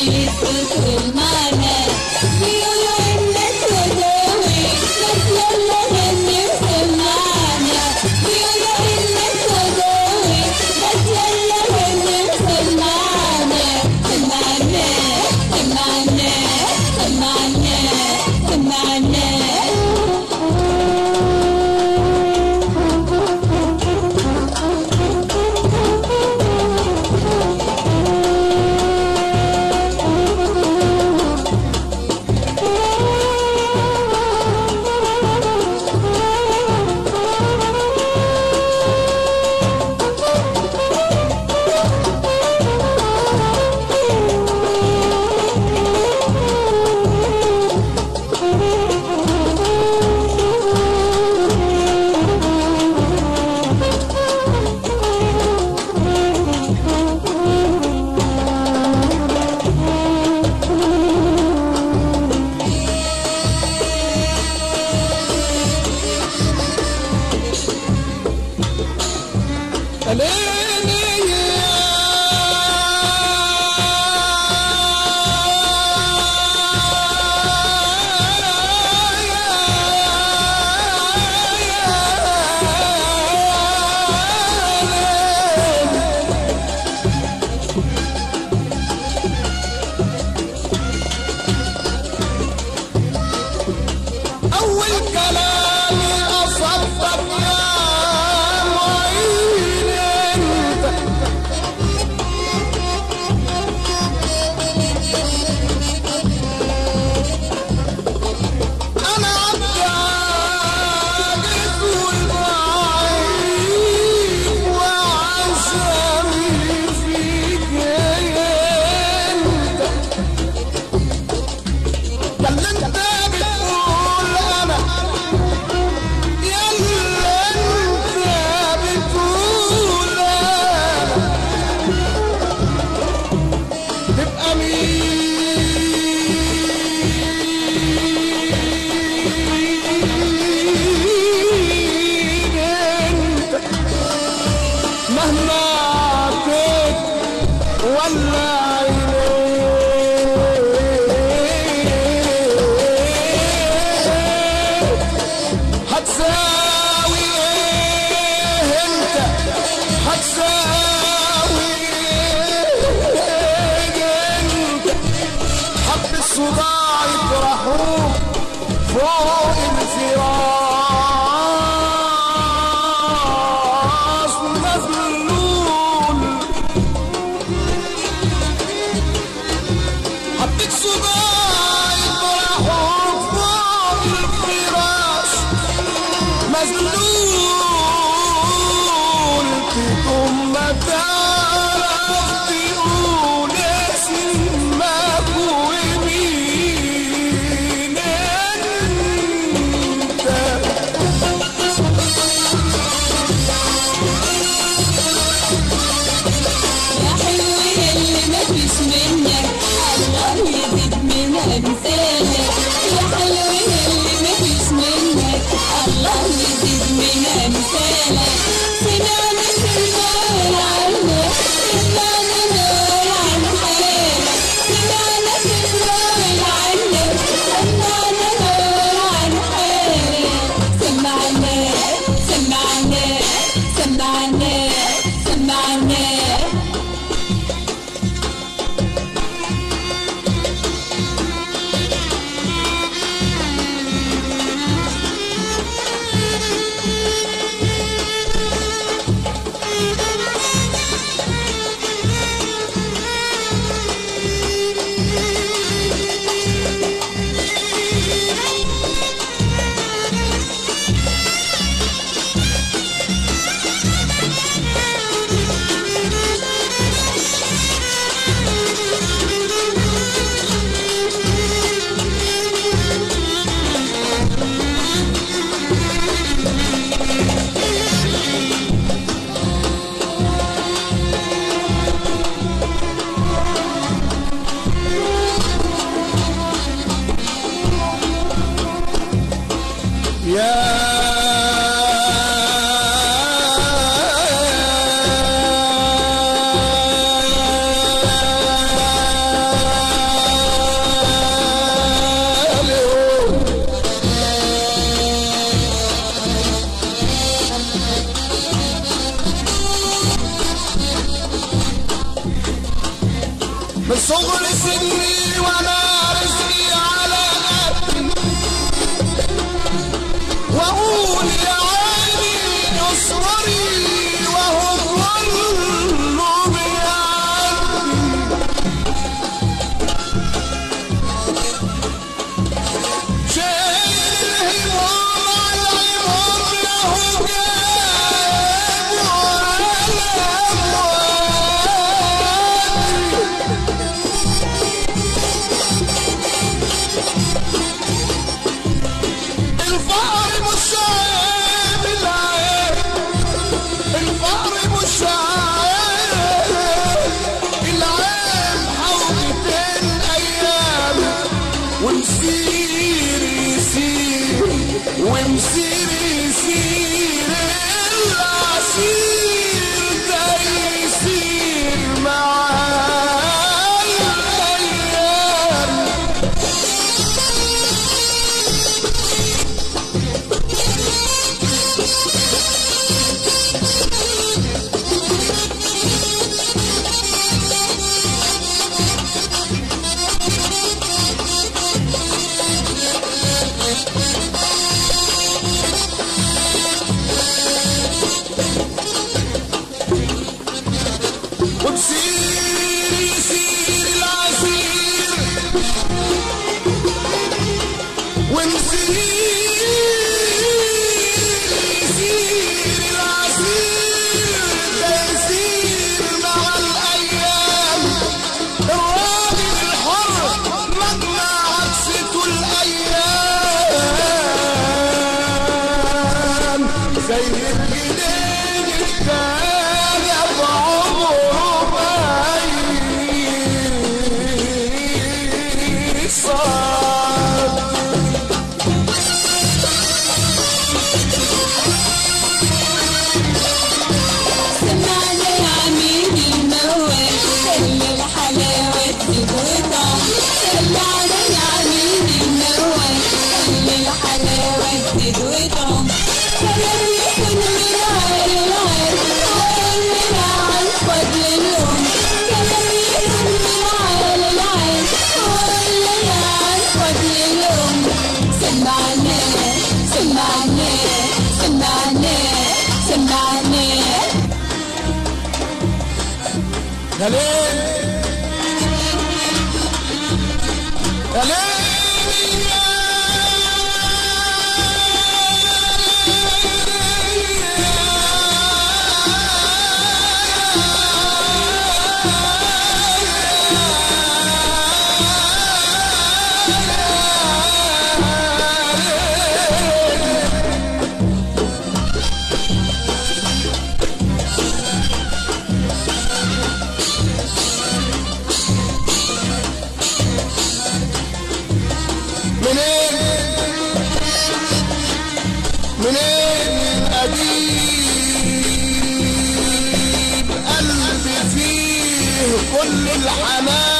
Please put my إيه انت حب see يا ليل يا ليل منين أجيب قلبي فيه كل الحنان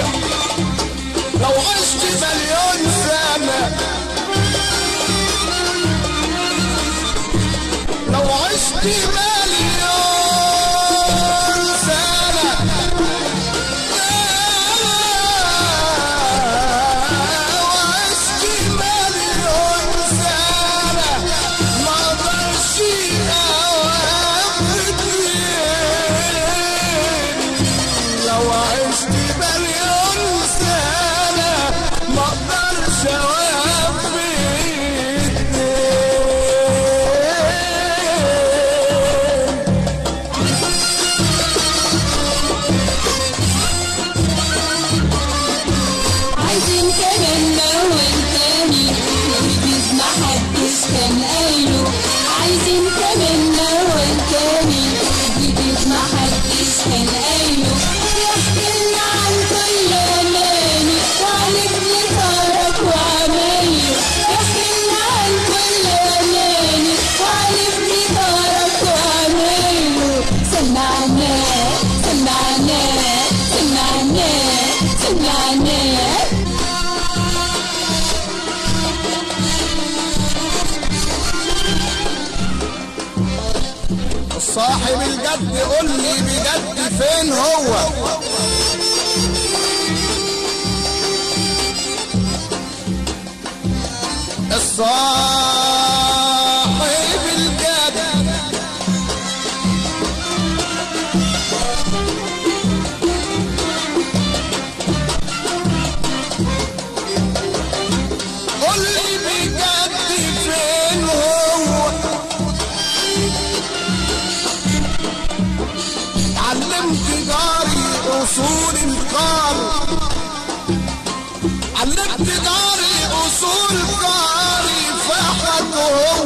Go. صاحب الجد قول لي بجد فين هو؟ الصاحب طول القار. علقت داري أصول قاري فحد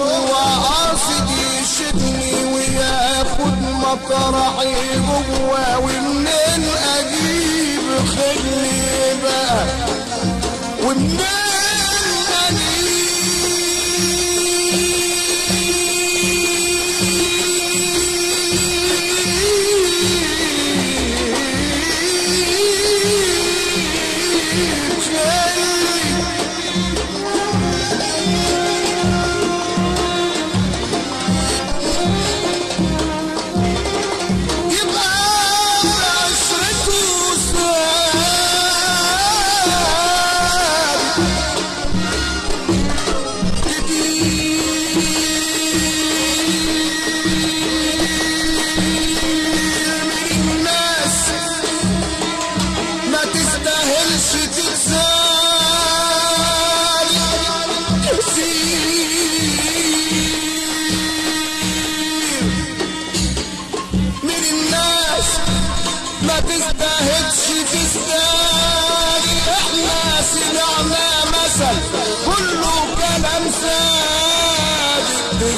هو قاصد يشدني وياخد مطرحي جوا ومنين أجيب خلي بقى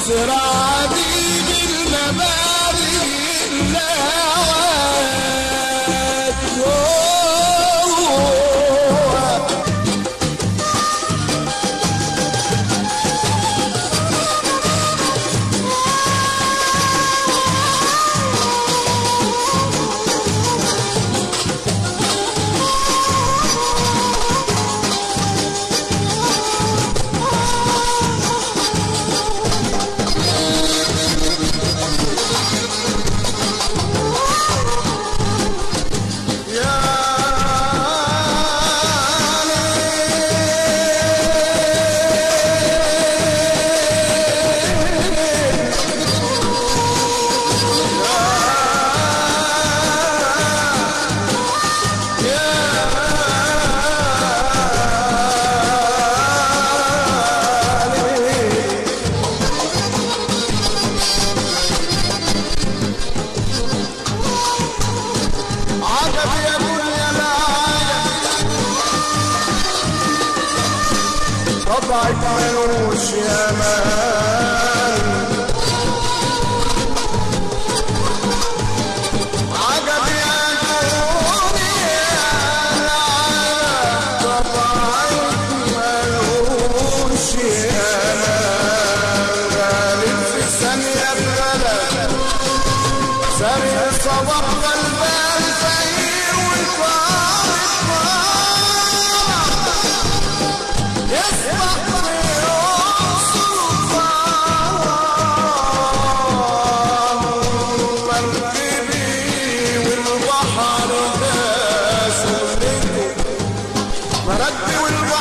será?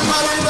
I'm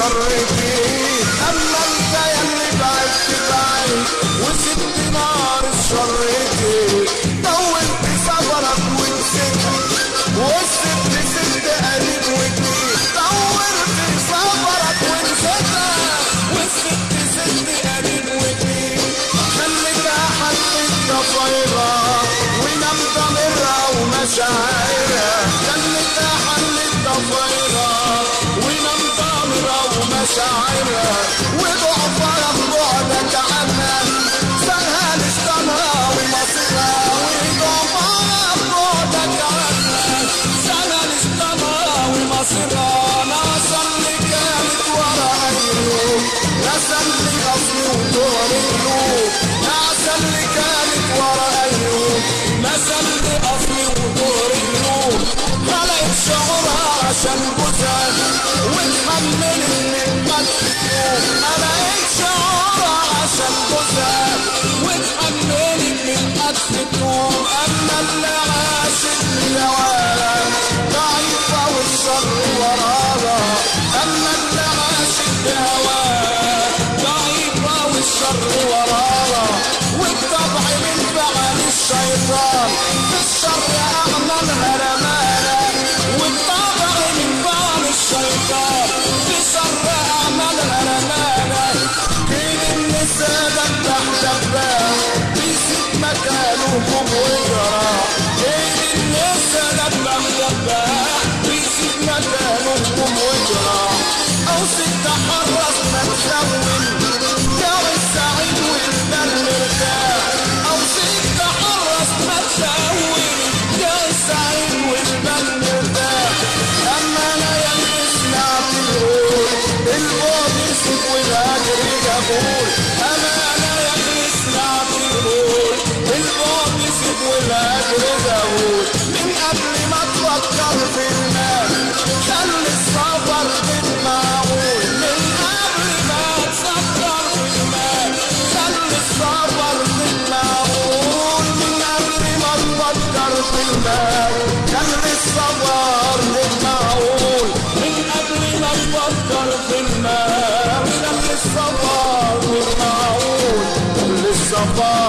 نار او ست حرص ما تخون Bye.